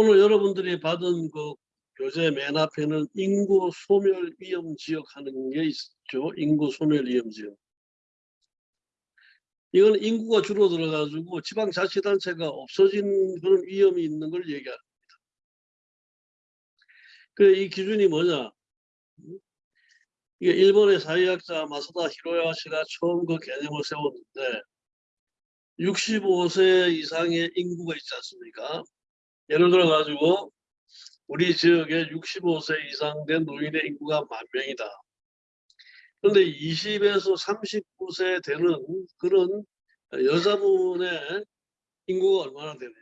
오늘 여러분들이 받은 그 교재 맨 앞에는 인구 소멸 위험 지역 하는 게 있죠. 인구 소멸 위험 지역. 이건 인구가 줄어들어 가지고 지방자치단체가 없어진 그런 위험이 있는 걸 얘기합니다. 그이 기준이 뭐냐? 이게 일본의 사회학자 마사다 히로야시가 처음 그 개념을 세웠는데 65세 이상의 인구가 있지 않습니까? 예를 들어 가지고 우리 지역에 65세 이상 된 노인의 인구가 만 명이다. 그런데 20에서 39세 되는 그런 여자분의 인구가 얼마나 되느냐.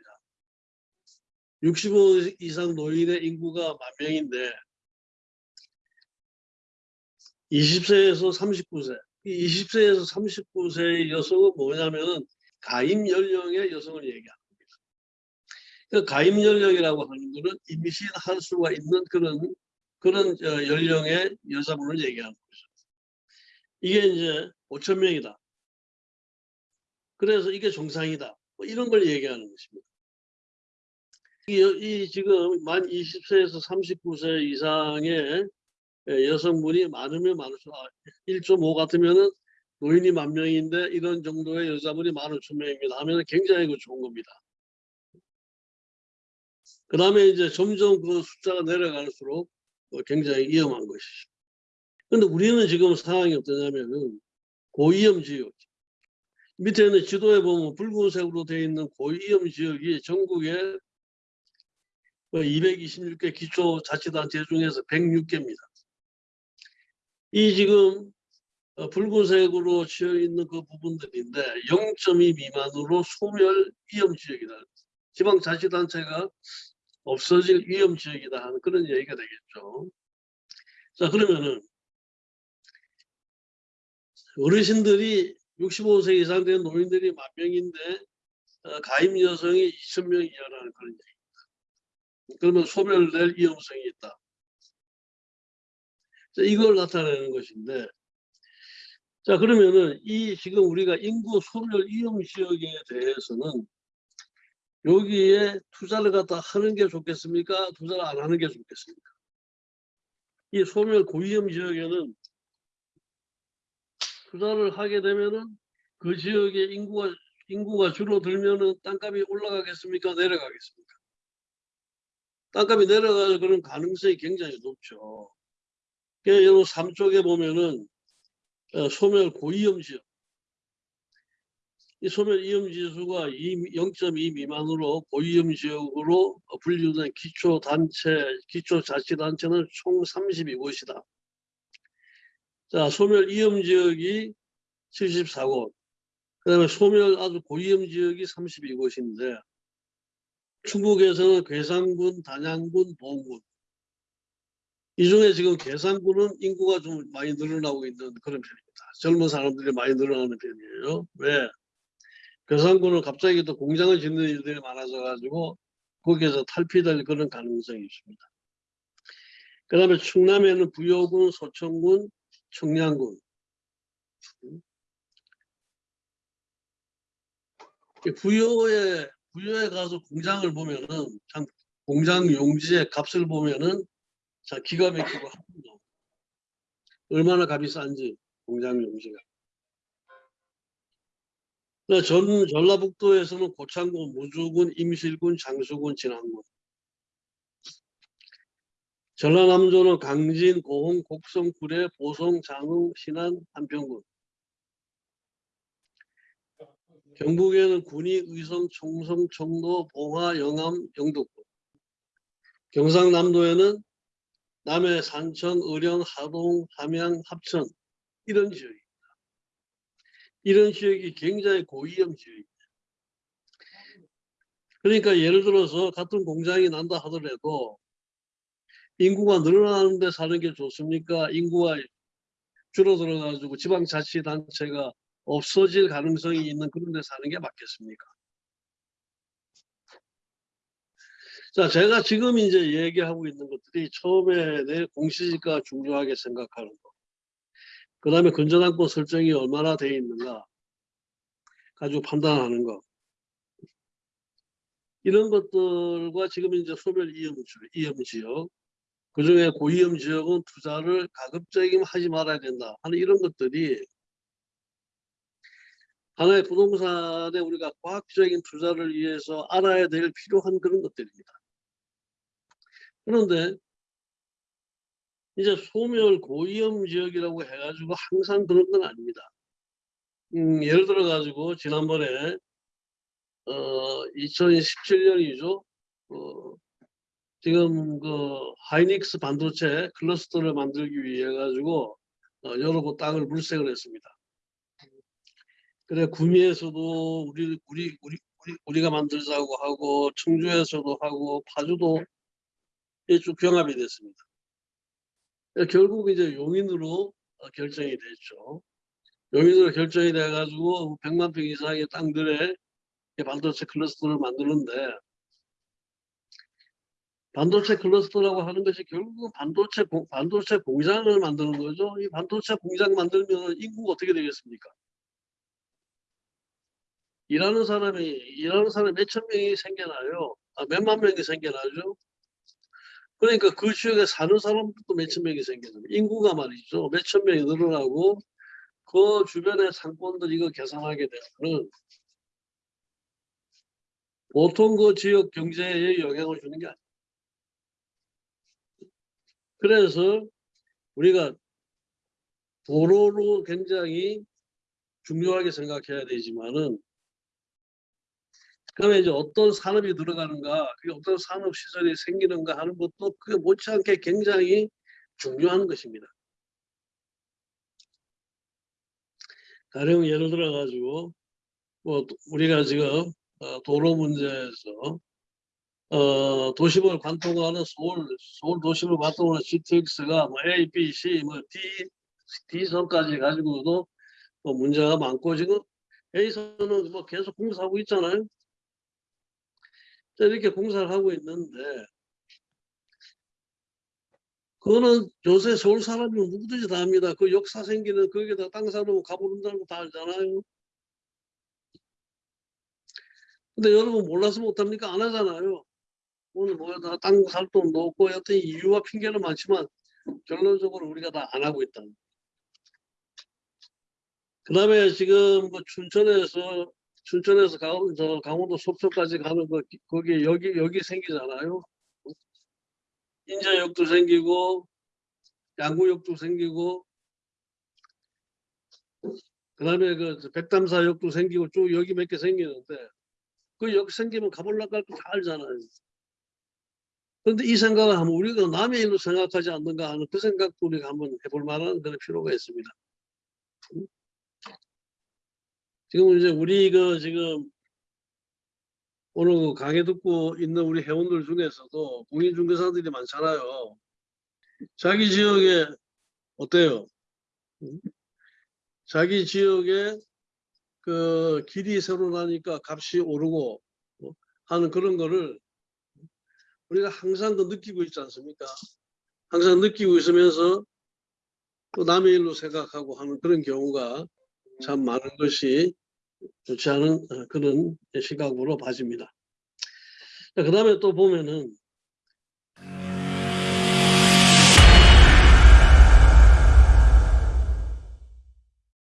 65 이상 노인의 인구가 만 명인데 20세에서 39세, 20세에서 39세의 여성은 뭐냐면은 가임 연령의 여성을 얘기합니다. 그 가임 연령이라고 하는 것은 임신할 수가 있는 그런 그런 어, 연령의 여자분을 얘기하는 거죠. 이게 이제 5천 명이다. 그래서 이게 정상이다. 뭐 이런 걸 얘기하는 것입니다. 이, 이 지금 만 20세에서 39세 이상의 여성분이 많으면 많을수록 1.5 같으면은 노인이 만 명인데 이런 정도의 여자분이 만 5천 명입니다 하면 굉장히 그 좋은 겁니다. 그 다음에 이제 점점 그 숫자가 내려갈수록 어, 굉장히 위험한 것이죠. 근데 우리는 지금 상황이 어떠냐면은 고위험 지역. 밑에 있는 지도에 보면 붉은색으로 되어 있는 고위험 지역이 전국에 226개 뭐 기초자치단체 중에서 106개입니다. 이 지금 어, 붉은색으로 치여 있는 그 부분들인데 0.2 미만으로 소멸 위험 지역이다. 지방자치단체가 없어질 위험 지역이다 하는 그런 얘기가 되겠죠. 자 그러면은 어르신들이 65세 이상 된 노인들이 만 명인데 어, 가임 여성이 2천 명 이하라는 그런 얘기입니다. 그러면 소멸될 위험성이 있다. 자, 이걸 나타내는 것인데 자 그러면은 이 지금 우리가 인구 소멸 위험 지역에 대해서는 여기에 투자를 갖다 하는 게 좋겠습니까? 투자를 안 하는 게 좋겠습니까? 이 소멸 고위험 지역에는 투자를 하게 되면은 그 지역의 인구가 인구가 줄어들면은 땅값이 올라가겠습니까? 내려가겠습니까? 땅값이 내려가는 그런 가능성이 굉장히 높죠. 그래서 3쪽에 보면은 어, 소멸 고위험 지역 이 소멸 위험 지수가 0.2 미만으로 고위험 지역으로 분류된 기초단체, 기초자치단체는 총 32곳이다. 자, 소멸 위험 지역이 74곳, 그 다음에 소멸 아주 고위험 지역이 32곳인데 충북에서는 괴산군, 단양군, 보은군 이 중에 지금 괴산군은 인구가 좀 많이 늘어나고 있는 그런 편입니다. 젊은 사람들이 많이 늘어나는 편이에요. 왜? 괴산군은 갑자기 또 공장을 짓는 일들이 많아져 가지고 거기에서 탈피될 그런 가능성이 있습니다. 그 다음에 충남에는 부여군, 소천군, 청량군 부여에 부여에 가서 공장을 보면은 참 공장 용지의 값을 보면은 참 기가 막히고 합니다. 얼마나 값이 싼지 공장 용지가. 전 전라북도에서는 고창군, 무주군, 임실군, 장수군, 진안군. 전라남도는 강진, 고흥, 곡성, 구례, 보성, 장흥, 신안, 한평군. 경북에는 군위, 의성, 총성, 청도, 봉화, 영암, 영덕군. 경상남도에는 남해, 산천, 의령, 하동, 함양, 합천 이런 지역이 이런 지역이 굉장히 고위험 지역입니다. 그러니까 예를 들어서 같은 공장이 난다 하더라도 인구가 늘어나는 데 사는 게 좋습니까? 인구가 줄어들어 가지고 지방자치단체가 없어질 가능성이 있는 그런 데 사는 게 맞겠습니까? 자, 제가 지금 이제 얘기하고 있는 것들이 처음에 내 공시지가 중요하게 생각하는 거. 그 다음에 근저당권 설정이 얼마나 되어 있는가 가지고 판단하는 거. 이런 것들과 지금 이제 소멸 이염, 지- 이염 지역, 그 중에 고위험 지역은 투자를 가급적이면 하지 말아야 된다 하는 이런 것들이 하나의 부동산에 우리가 과학적인 투자를 위해서 알아야 될 필요한 그런 것들입니다. 그런데 이제 소멸 고위험 지역이라고 해가지고 항상 그런 건 아닙니다. 음, 예를 들어 가지고 지난번에 어 2017년이죠. 어, 지금 그 하이닉스 반도체 클러스터를 만들기 위해 가지고 어, 여러 곳 땅을 물색을 했습니다. 그래 구미에서도 우리 우리 우리 우리 우리가 만들자고 하고 청주에서도 하고 파주도 쭉 병합이 됐습니다. 결국 이제 용인으로 어, 결정이 됐죠. 용인으로 결정이 돼가지고 100만 평 이상의 땅들에 이 반도체 클러스터를 만드는데 반도체 클러스터라고 하는 것이 결국은 반도체 공, 반도체 공장을 만드는 거죠. 이 반도체 공장 만들면 인구가 어떻게 되겠습니까? 일하는 사람이 일하는 사람이 몇천 명이 생겨나요. 아, 몇만 명이 생겨나죠. 그러니까 그 지역에 사는 사람도 몇천 명이 생겨나요. 인구가 말이죠. 몇천 명이 늘어나고 그 주변의 상권들 이거 계산하게 되면 보통 그 지역 경제에 영향을 주는 게 아니에요. 그래서 우리가 도로로 굉장히 중요하게 생각해야 되지만은 그러면 이제 어떤 산업이 들어가는가, 그게 어떤 산업 시설이 생기는가 하는 것도 그게 못지않게 굉장히 중요한 것입니다. 가령 예를 들어 가지고 뭐 우리가 지금 어, 도로 문제에서 어, 도심을 관통하는 서울 서울 도심을 관통하는 GTX가 뭐 A, B, C, 뭐 D D선까지 가지고도 뭐 문제가 많고 지금 A선은 뭐 계속 공사하고 있잖아요. 자, 이렇게 공사를 하고 있는데 그거는 요새 서울 사람이면 누구든지 다 합니다. 그 역사 생기는 거기다 땅 사놓고 가보는다는 거 다 알잖아요. 근데 여러분 몰라서 못합니까? 안 하잖아요. 오늘 뭐다 땅살 돈도 없고 여튼 이유와 핑계는 많지만 결론적으로 우리가 다 안 하고 있다. 그 다음에 지금 그 춘천에서 춘천에서 강원, 저 강원도 속초까지 가는 거 거기 여기 여기 생기잖아요. 인자역도 생기고 양구역도 생기고 그다음에 그 백담사역도 생기고 쭉 여기 몇 개 생기는데 그 역 생기면 가볼라 갈거 다 알잖아요. 그런데 이 생각을 하면 우리가 남의 일로 생각하지 않는가 하는 그 생각도 우리가 한번 해볼 만한 그런 필요가 있습니다. 지금 이제 우리 그 지금 오늘 그 강의 듣고 있는 우리 회원들 중에서도 공인중개사들이 많잖아요. 자기 지역에 어때요? 응? 자기 지역에 그 길이 새로 나니까 값이 오르고 어? 하는 그런 거를 우리가 항상 그 느끼고 있지 않습니까? 항상 느끼고 있으면서 또 남의 일로 생각하고 하는 그런 경우가 참 많은 것이 좋지 않은 어, 그런 시각으로 봐집니다. 그 다음에 또 보면은